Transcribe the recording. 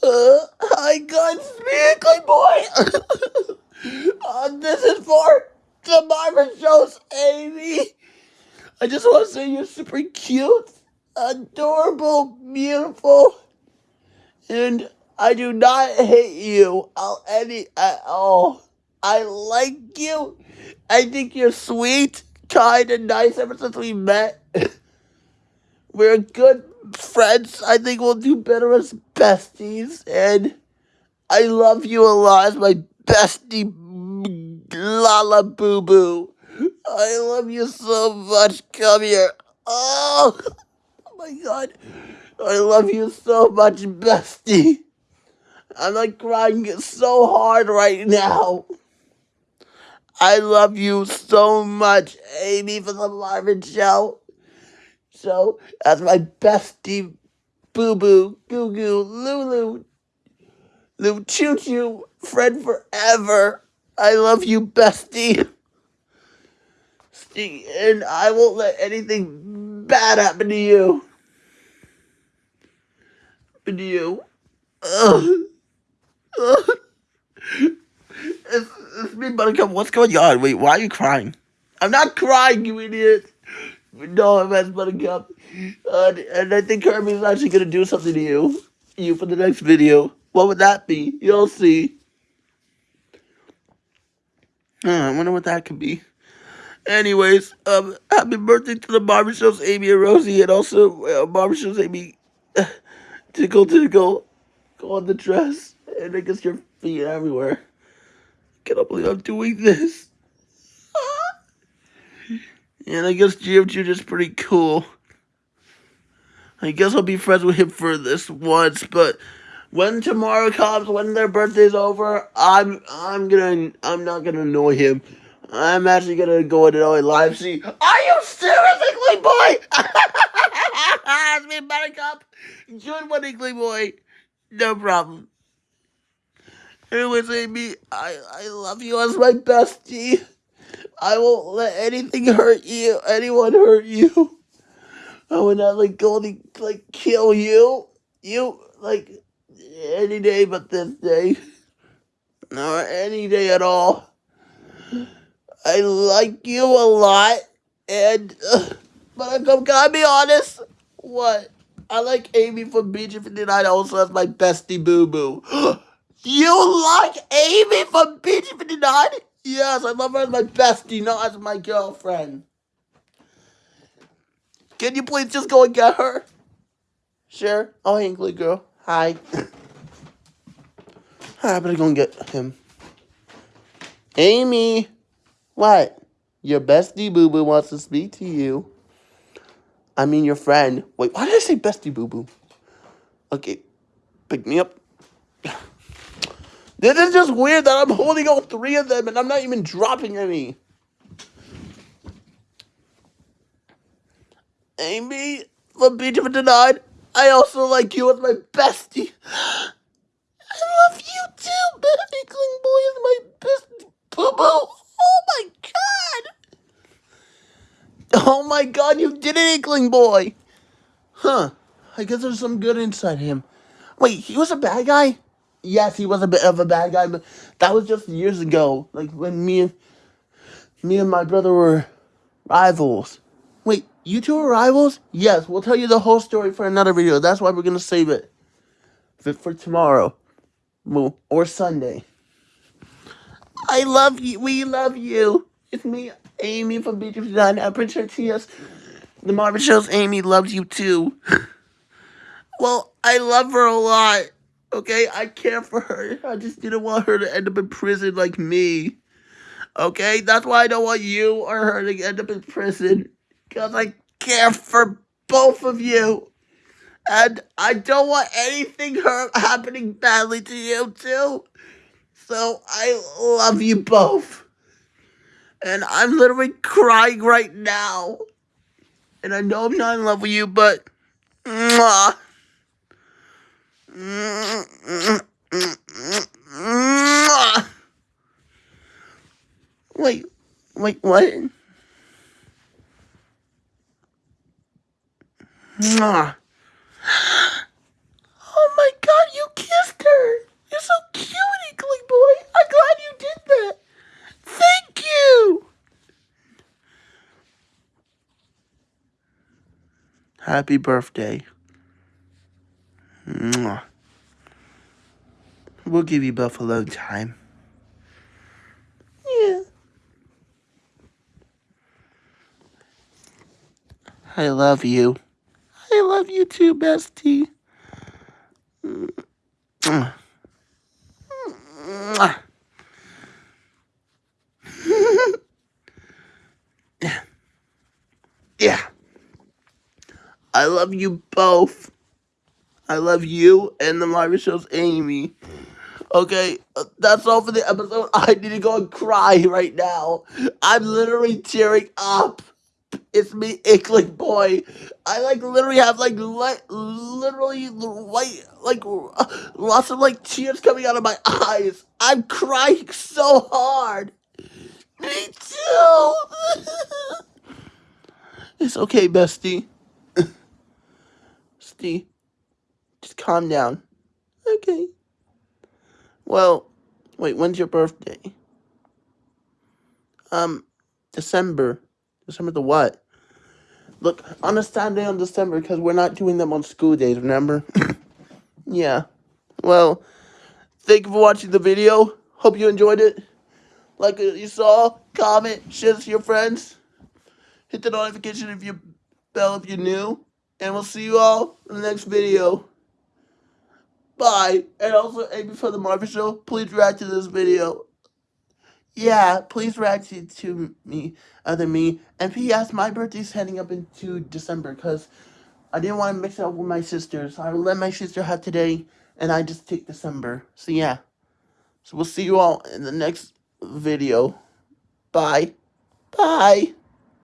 Uh, hi guys, Smearly Boy! uh, this is for the Marvin Show's Amy! I just want to say you're super cute, adorable, beautiful, and I do not hate you any at all. I like you. I think you're sweet, kind, and nice ever since we met. We're good friends. I think we'll do better as besties. And I love you a lot as my bestie, Lala Boo Boo. I love you so much. Come here. Oh, oh my god. I love you so much, bestie. I'm like crying so hard right now. I love you so much, Amy, for the Marvin Show. So, as my bestie, Boo Boo, Goo Goo, Lulu, Lou Choo Choo, Fred forever. I love you, bestie. And I won't let anything bad happen to you. Happen to you. Ugh. Ugh. It's, it's me, Buttercup. What's going on? Wait, why are you crying? I'm not crying, you idiot. No, that's Buttercup. Uh, and I think Kirby's actually gonna do something to you. You for the next video. What would that be? You'll see. Uh, I wonder what that could be. Anyways, um, happy birthday to the barbershops, Amy and Rosie, and also uh, barbershops, Amy. tickle, tickle. Go on the dress. And I guess your feet everywhere. I cannot believe I'm doing this. And I guess GF Jr.'s pretty cool. I guess I'll be friends with him for this once, but when tomorrow comes, when their birthday's over, I'm I'm gonna I'm not gonna annoy him. I'm actually gonna go and annoy live see. Are you serious, Inkling boy? it's me, Buttercup. Join one Inkling boy. No problem. Anyways, Amy, I I love you as my bestie. I won't let anything hurt you, anyone hurt you. I would not let Goldie like kill you. You like any day but this day. Or any day at all. I like you a lot, and uh, but I'm gotta be honest. What? I like Amy from Beach 59 also as my bestie boo boo. you like Amy from Beach 59? Yes, I love her as my bestie, not as my girlfriend. Can you please just go and get her? Sure. Oh, Inkling girl. Hi. I better go and get him. Amy. What? Your bestie boo boo wants to speak to you. I mean your friend. Wait, why did I say bestie boo boo? Okay. Pick me up. This is just weird that I'm holding all three of them and I'm not even dropping any. Amy from Beach of Denied. I also like you as my bestie. I love you too, but Inkling Boy is my best boo boo. Oh my god. Oh my god, you did it, Inkling Boy. Huh. I guess there's some good inside him. Wait, he was a bad guy? Yes, he was a bit of a bad guy, but that was just years ago. Like when me and me and my brother were rivals. Wait, you two are rivals? Yes, we'll tell you the whole story for another video. That's why we're gonna save it for, tomorrow or Sunday. I love you. We love you. It's me, Amy from Beach 59. I'm pretty sure TS, the Marvin Shows, Amy loves you too. well, I love her a lot. Okay, I care for her. I just didn't want her to end up in prison like me. Okay, that's why I don't want you or her to end up in prison. Because I care for both of you. And I don't want anything hurt happening badly to you too. So I love you both. And I'm literally crying right now. And I know I'm not in love with you, but... Mwah. Wait, wait, what? Mwah. Oh my god, you kissed her! You're so cute, Inkling Boy! I'm glad you did that! Thank you! Happy birthday. Mwah. We'll give you buffalo time. Yeah. I love you. I love you too, bestie. Mwah. Mwah. yeah. I love you both. I love you and the Marvin Show's Amy. Okay, uh, that's all for the episode. I need to go and cry right now. I'm literally tearing up. It's me, Inkling Boy. I like literally have like li- literally white like lots of like tears coming out of my eyes. I'm crying so hard. Me too. it's okay, bestie. Bestie, just calm down. Okay. Well, wait, when's your birthday? Um, December. December the what? Look, on a Saturday on December because we're not doing them on school days, remember? yeah. Well, thank you for watching the video. Hope you enjoyed it. Like you saw, comment, share this with your friends. Hit the notification if you bell if you're new. And we'll see you all in the next video. Bye. And also, Amy from the Marvin Show, please react to this video. Yeah, please react to, to me, other me. And P.S. My birthday's heading up into December because I didn't want to mix it up with my sister. So I let my sister have today, and I just take December. So yeah. So we'll see you all in the next video. Bye. Bye.